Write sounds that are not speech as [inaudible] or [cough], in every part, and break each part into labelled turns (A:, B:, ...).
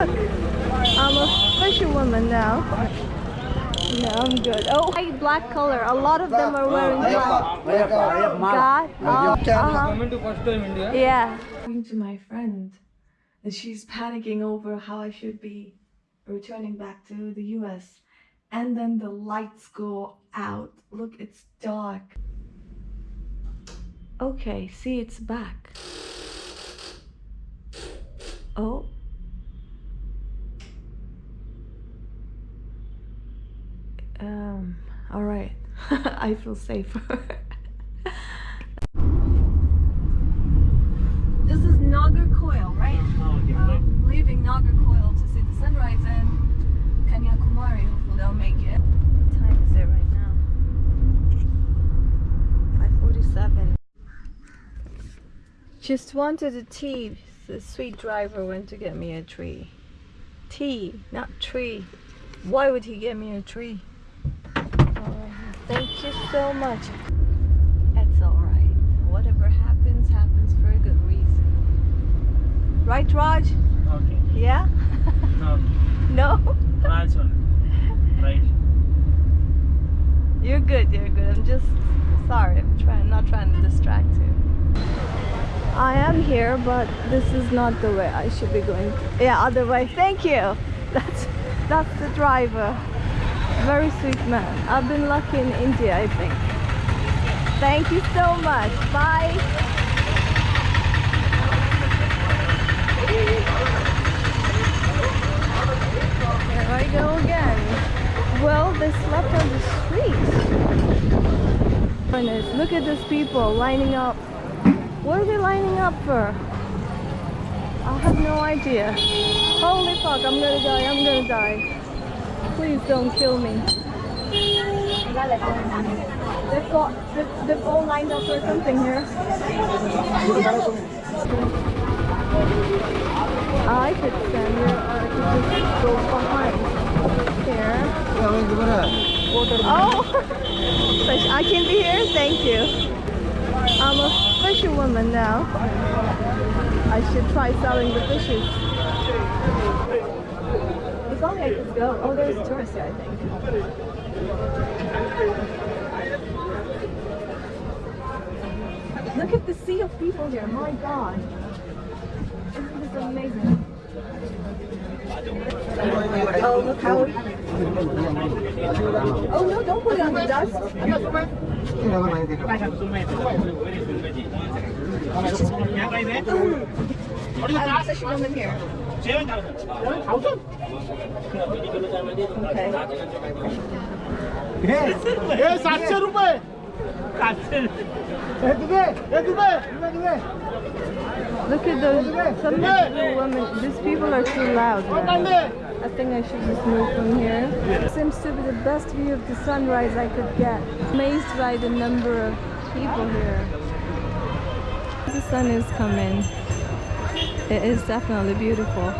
A: I'm a fisherwoman now. No, I'm good. Oh, white black color. A lot of them are wearing black. God. Oh, uh-huh.
B: Coming to first time India.
A: Yeah. Talking to my friend, and she's panicking over how I should be returning back to the US. And then the lights go out. Look, it's dark. Okay, see, it's back. Oh. Um, all right. [laughs] I feel safer. [laughs] this is Nagercoil, right? Um, leaving Nagercoil to see the sunrise and Kanyakumari. Hopefully I'll make it. What time is it right now? 5:47. Just wanted a tea. The sweet driver went to get me a tree. Tea, not tree. Why would he get me a tree? Thank you so much. It's alright. Whatever happens, happens for a good reason. Right, Raj?
B: Okay.
A: Yeah?
B: No. [laughs]
A: Um, no?
B: Raj. Right.
A: You're good, you're good. I'm just sorry. I'm trying not trying to distract you. I am here, but this is not the way I should be going. Yeah, other way. Thank you. [laughs] That's that's the driver. Very sweet man. I've been lucky in India, I think. Thank you so much. Bye. Here I go again. Well, they slept on the street. Look at these people lining up. What are they lining up for? I have no idea. Holy fuck, I'm gonna die, I'm gonna die. Please don't kill me. They've got, they've, they've all lined up for something here. I could stand here or I could just go behind here. Oh. [laughs] I can be here. Thank you. I'm a fisherwoman now. I should try selling the fishes. If only I could go. Oh, there's a tourist here, I think. Look at the sea of people here. My God. Isn't this amazing? Oh, look how. Oh no! Don't put it on the dust. I'm a fisherwoman here. Okay.
C: हे सातशे रुपये हे तुझे हे तुझे तुझे तुझे
A: Look at those. Some of the women. These people are too loud. man. I think I should just move from here. Seems to be the best view of the sunrise I could get. Amazed by the number of people here. The sun is coming. It is definitely beautiful.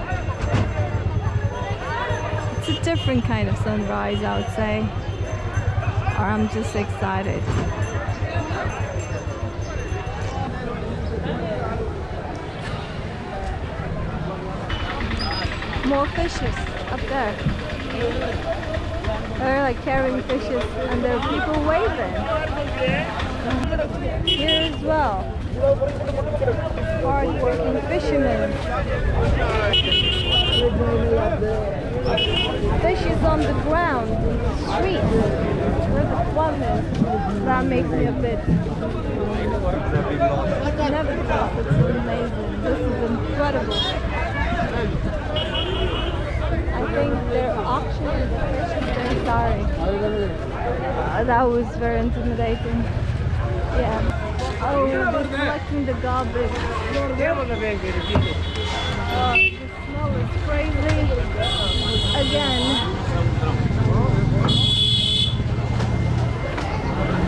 A: It's a different kind of sunrise, I would say. Or I'm just excited. More fishes up there. They're like carrying fishes and there are people waving. Here as well. Hard working fishermen. Fishes on the ground, street, where the is. That makes me a bit nervous. It's amazing. This is incredible. I think they're auctioning the fishes. Very sorry. That was very intimidating. Yeah. Oh, they're collecting the garbage. Oh, the smell is crazy. Again.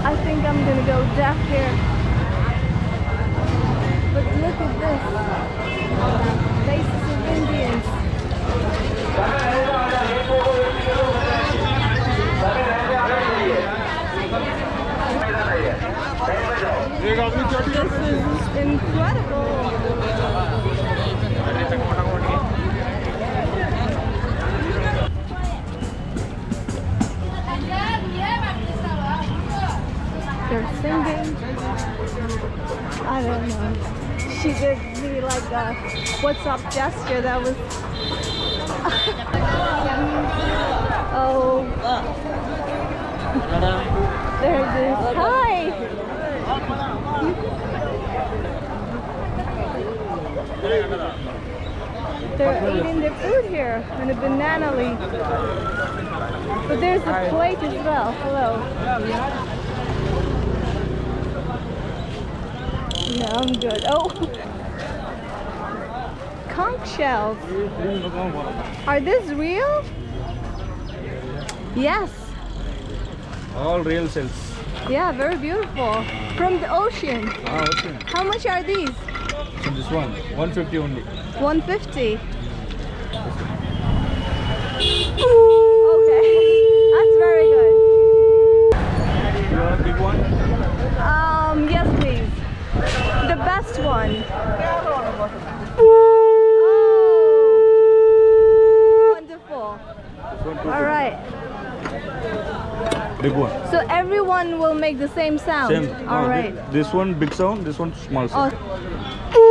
A: I think I'm gonna go deaf here. But look at this. What's up gesture that was [laughs] oh there it is. Hi. They're eating their food here in a banana leaf. But there's a plate as well. Hello. Yeah i'm good. Oh conch shells. Are these real? Yes.
D: All real shells.
A: yeah very beautiful. From the ocean.
D: Ah, okay.
A: how much are these?
D: So this one, 150 only.
A: 150 okay. [laughs] That's very good.
D: You want a big one?
A: um yes please. The best one oh wonderful
D: This one,
A: all right
D: Big one.
A: so everyone will make the same sound
D: Same.
A: all
D: No,
A: right
D: This one big sound, this one small sound.
A: oh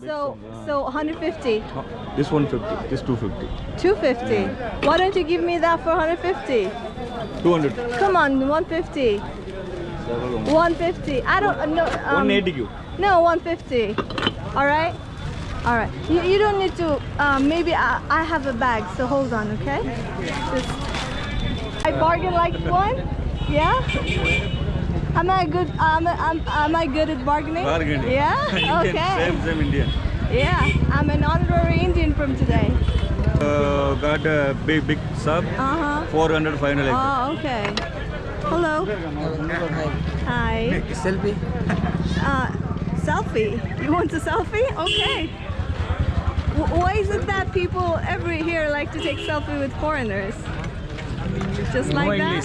A: so
D: sound, yeah.
A: so 150
D: No, This 150, this 250.
A: 250 why don't you give me that for 150
D: 200.
A: come on 150 150 i don't know. um,
D: 180 you.
A: no 150 all right all right you, you don't need to um, maybe I, I have a bag so hold on okay Just, i bargain like one yeah am i good um, am, am i good at bargaining
D: Bargaining.
A: yeah [laughs] okay
D: Same, same Indian.
A: yeah i'm an honorary indian from today
D: Uh, got a big, big sub.
A: uh-huh
D: 400, 500 like
A: oh okay hello hi
C: Selfie.
A: Uh, selfie. You want a selfie? Okay. W- why is it that people every here like to take selfie with foreigners? Just like that?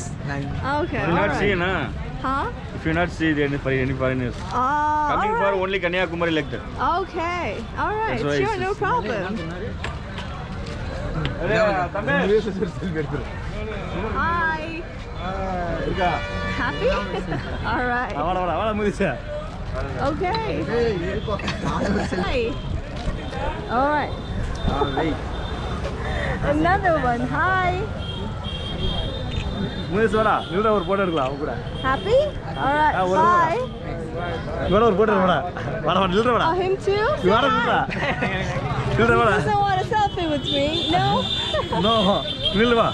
A: Okay.
D: You not
A: alright.
D: see, na?
A: Huh?
D: If you're not see any, for any foreigners.
A: Oh,
D: Coming for only Kanyakumari like that.
A: Okay. All right. Sure,
D: it's-
A: no problem. Hi. Happy? All right. Okay. Hi. All right. [laughs] Another one. Hi.
C: ஒரு photo எடுக்கலாம் அவங்க கூட
A: Happy? All right.
C: Ah, one
A: Bye.
C: இவட ஒரு photo எடுக்கடா வர வர நில்ற
A: Oh, him too? Say
C: இவட நில்றா
A: hi.
C: நில்ற
A: He
C: வர
A: doesn't want a selfie with me. No. [laughs]
C: No நில்லு வா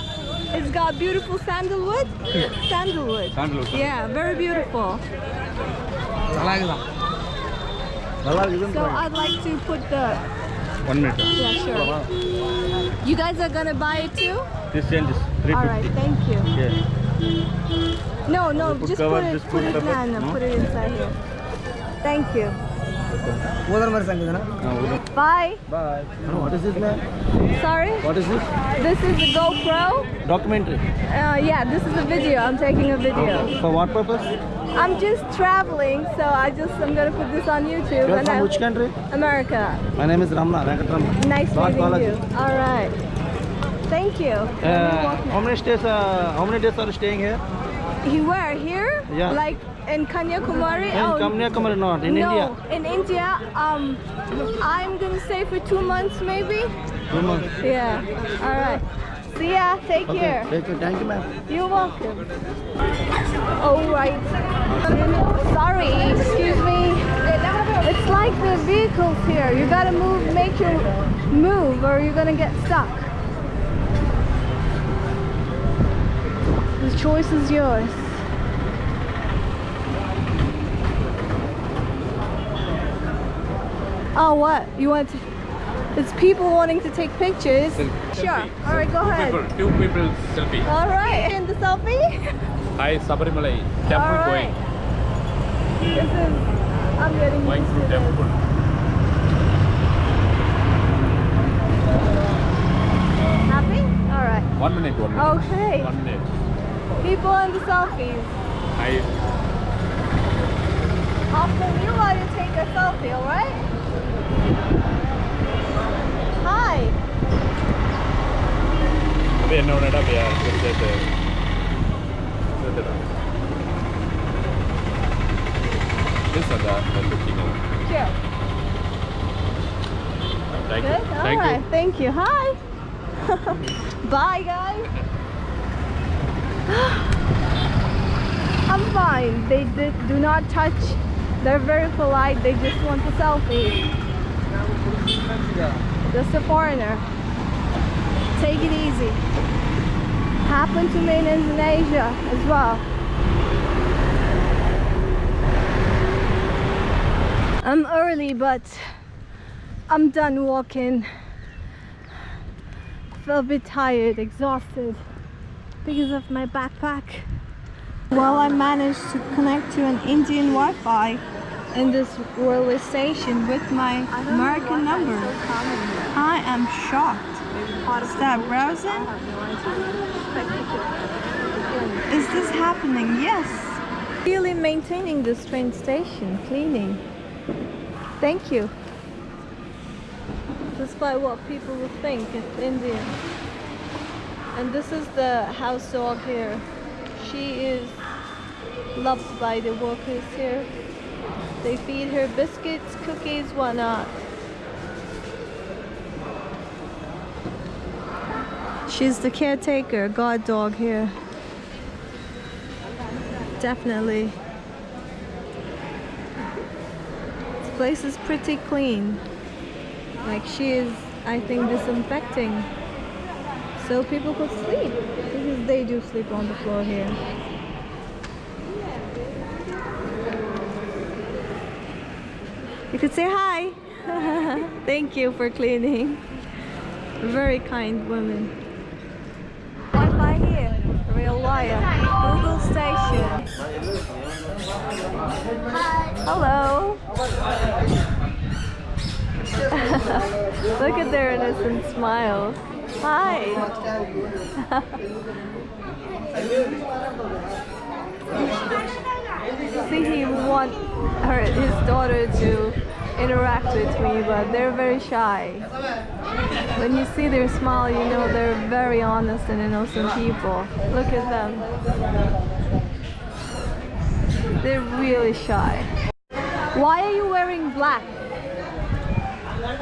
A: It's got beautiful sandalwood. Sandalwood.
D: Sandalwood.
A: Yeah, very beautiful.
C: நல்லா இருக்குதான் நல்லா இருக்குதுன்னு
A: so I'd like to put the...
D: One meter.
A: Yeah, sure. You guys are gonna buy it too?
D: This is 350.
A: Alright, thank you.
D: Yes.
A: No, no, just, put it, put, it
D: in
A: put it inside here. Thank you.
C: Ah,
A: Bye.
C: Bye. What is this, man?
A: Sorry?
C: What is this?
A: This is a GoPro.
C: Documentary?
A: Uh, yeah, this is a video. I'm taking a video.
C: For what purpose?
A: I'm just traveling, so I just I'm gonna put this on YouTube.
C: You're
A: and
C: from
A: I,
C: which country?
A: America.
C: My name is Ramna
A: Nice
C: North
A: meeting
C: college.
A: you. All right. Thank you.
C: Uh, how many days? Uh, how many days are you staying here?
A: You were here?
C: Yeah.
A: Like in Kanyakumari?
C: In oh, Kanyakumari, not in
A: no,
C: India.
A: in India. Um, I'm gonna stay for two months maybe.
C: Two months.
A: Yeah. All right. See ya. Take care.
C: thank you thank you ma'am
A: You're welcome. Oh, right. Sorry, excuse me. It's like the vehicles here. You gotta move, make your move, or you're gonna get stuck. The choice is yours. Oh, what? You want to? It's people wanting to take pictures. Sure. All right, go ahead.
E: People, two people selfie.
A: All right. And [laughs] the selfie?
E: Hi, Sabarimalai.
A: All
E: Temple
A: right.
E: going.
A: This is. I'm getting
E: Going through
A: to
E: temple.
A: Happy? All right.
E: One minute, one minute.
A: Okay.
E: One minute.
A: People in the selfies.
E: Hi.
A: I'll you while you take a selfie. All right? Hi.
E: அது என்ன ஒன்றுடா பையா சேர்த்து சேர்த்துடா This are there. They're looking over.
A: Cute.
E: Thank
A: Good?
E: you.
A: All
E: Thank
A: right.
E: you.
A: Thank you. Hi. [laughs] Bye, guys. [gasps] I'm fine. They did, do not touch. They're very polite. They just want a selfie. Just a foreigner. Take it easy. Happened to me in Indonesia as well. I'm early, but I'm done walking. Feel a bit tired, exhausted because of my backpack. Well, I managed to connect to an Indian Wi-Fi in this railway station with my American number. I am shocked. Start browsing. Is this happening? Yes. Really maintaining this train station, cleaning. Thank you. Despite what people would think, it's Indian. And this is the house dog here. She is loved by the workers here. They feed her biscuits, cookies, whatnot. She's the caretaker, guard dog here. Definitely. This place is pretty clean. Like she is, I think, disinfecting so people could sleep because they do sleep on the floor here. You could say hi. [laughs] Thank you for cleaning. Very kind woman. Wire. Google station. Hello. [laughs] Look at their innocent smile. Hi. [laughs] See, he want her, his daughter to interact with me, but they're very shy. When you see their smile, you know they're very honest and innocent people. Look at them. They're really shy. Why are you wearing black?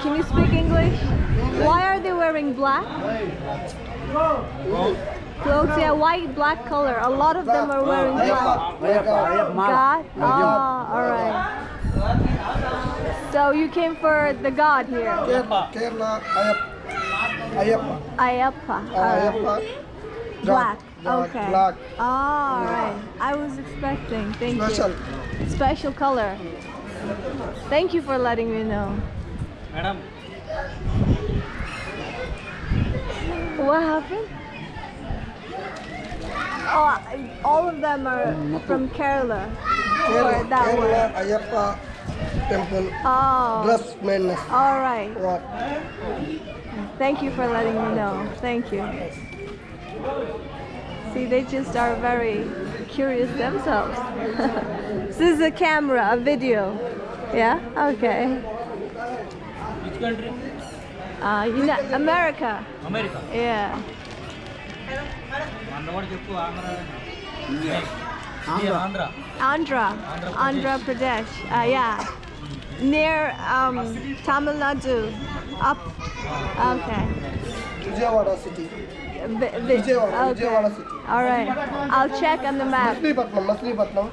A: Can you speak English? Why are they wearing black? Clothes, yeah, white, black color. A lot of them are wearing black. God? Ah, alright. So you came for the God here?
C: Kerala, Kerala, Ayappa.
A: Ayappa. alright.
C: Ayappa.
A: Black.
C: Dark,
A: Okay.
C: Black.
A: Ah, alright. I was expecting. Thank
C: Special.
A: you. Special color. Thank you for letting me know.
B: Madam,
A: What happened? Oh, all of them are from Kerala.
C: Kerala,
A: that
C: Kerala. Ayappa temple
A: oh.
C: dress madness.
A: All right.
C: What?
A: Thank you for letting me know. Thank you. See, they just are very curious themselves. [laughs] this is a camera, a video. Yeah? Okay.
B: Which country?
A: Uh, United, America.
B: America?
A: Yeah.
B: Andhra. Andhra. Andhra Pradesh.
A: Andhra Pradesh. Uh, yeah. Near um, Tamil Nadu. Up. Okay.
C: Vijayawada city.
A: Vi- vi-
C: Vijayawada, Vijayawada city.
A: All right. I'll check on the map.
C: Machilipatnam, Machilipatnam.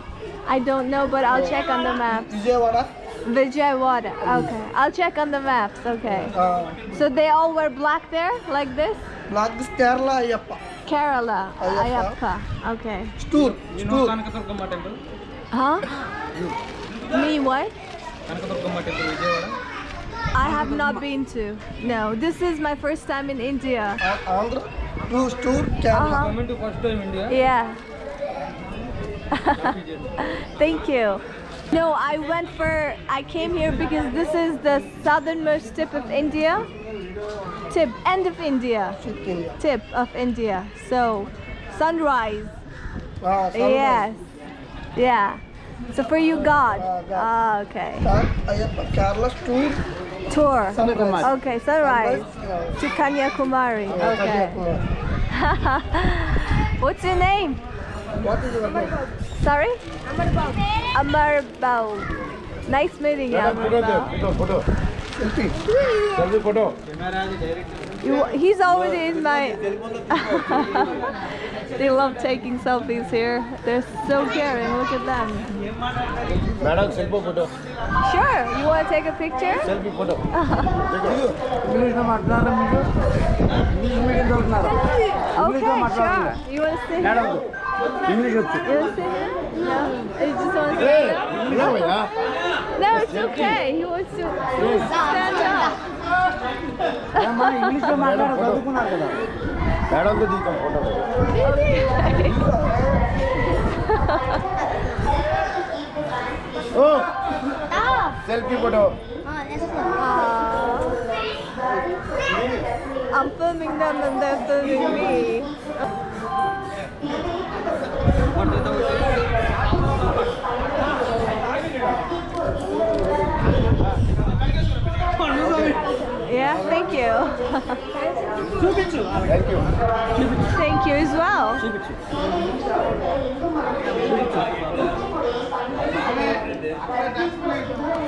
A: I don't know, but I'll check on the map.
C: Vijayawada.
A: Vijayawada. Okay. I'll check on the maps. Okay.
C: Uh,
A: So they all wear black there, like this?
C: Black is Kerala, Ayappa.
A: Kerala.
C: Ayappa.
A: Ayappa. Okay.
C: Stoor.
B: You know
C: Stoor.
B: Kanakadurgamma temple?
A: Huh? Me what?
B: Kanakadurgamma temple, Vijayawada?
A: I have not been to. No, this is my first time in India.
C: Uh, Andhra. Two Stoor, Kerala.
A: Uh-huh.
B: Coming to first time India?
A: Yeah. [laughs] Thank you. No, I went for, I came here because this is the southernmost tip of India. Tip, end of India.
C: India.
A: Tip of India. So, sunrise.
C: Ah, sunrise.
A: Yes. Yeah. So for you, God.
C: Ah, God.
A: Ah, okay.
C: Start Ayappa. Kerala Stoor.
A: Tour.
C: Sunrise.
A: Okay, sunrise.
C: Sunrise,
A: To Kanyakumari.
C: uh,
A: Okay.
C: Kanyakumari. [laughs]
A: What's your name?
C: What is your name?
A: Sorry? Amarbao. Nice meeting you. Amrita. You, He's always in my... [laughs] they love taking selfies here. They're so caring. Look at them.
D: Madam, selfie photo.
A: Sure. You want to take a picture?
D: Selfie photo.
A: okay, sure. You want to sit here? You want to sit here? No. Just want to sit here. No, it's okay. He wants to he wants to stand up.
D: ఇంగ్లీష్లో మాట్లాడారు చదువుకున్నారు కదా మేడంతో దిగుతాం photo oh selfie photo
A: I'm filming them and they're filming me. Yeah, thank you.
D: Thank you.
A: Thank you as well.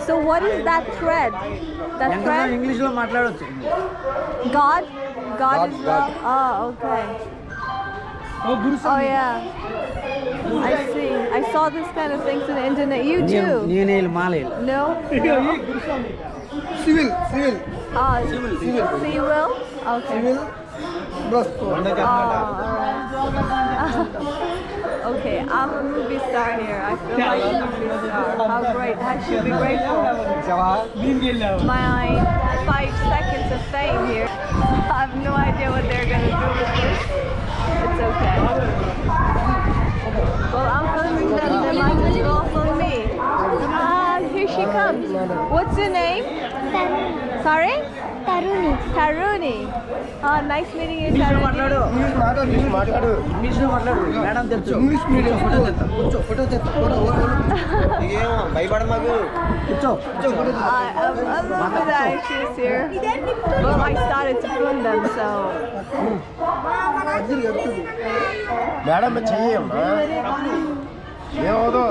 A: So what is that thread? That thread?
C: English lo matladochu.
A: God? God is God. Oh, okay. Oh, yeah. I see. I saw this kind of things in the internet. You too. No?
C: Civil, civil.
A: Ah, civil. Civil. Civil. Okay.
C: Civil.
A: Oh, Gospel. [laughs] Okay, I'm a movie star here. I feel like a movie star. How great! I should be grateful. My five seconds of fame here. [laughs] I have no idea what they're gonna do with this. It's okay. Well, I'm filming them. They might as well film me. Ah, here she comes. What's your name? Sorry? Taruni. Taruni. Oh, nice meeting you, I love that she's here. Well, I started to film them, so.
D: Madam, चाहिए अम्मा ये हो तो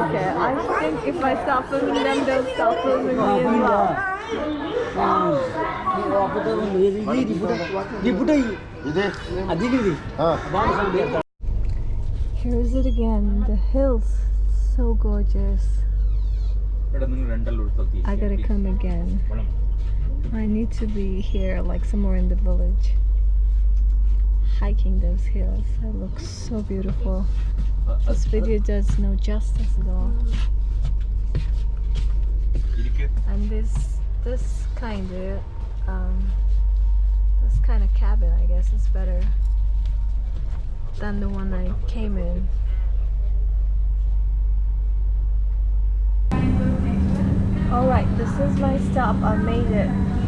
A: okay, I think if I start filming them, they'll start filming me as well. Here's it again, the hills, so gorgeous. I gotta come again. I need to be here, like somewhere in the village hiking those hills. It looks so beautiful. This video does no justice at all. And this, this kind of, um, this kind of cabin, I guess, is better than the one I came in. Alright, this is my stop. I made it.